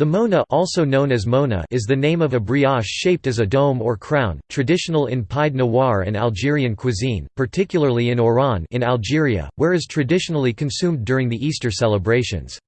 The mouna also known as mona is the name of a brioche shaped as a dome or crown, traditional in Pied Noir and Algerian cuisine, particularly in Oran in Algeria, where is traditionally consumed during the Easter celebrations.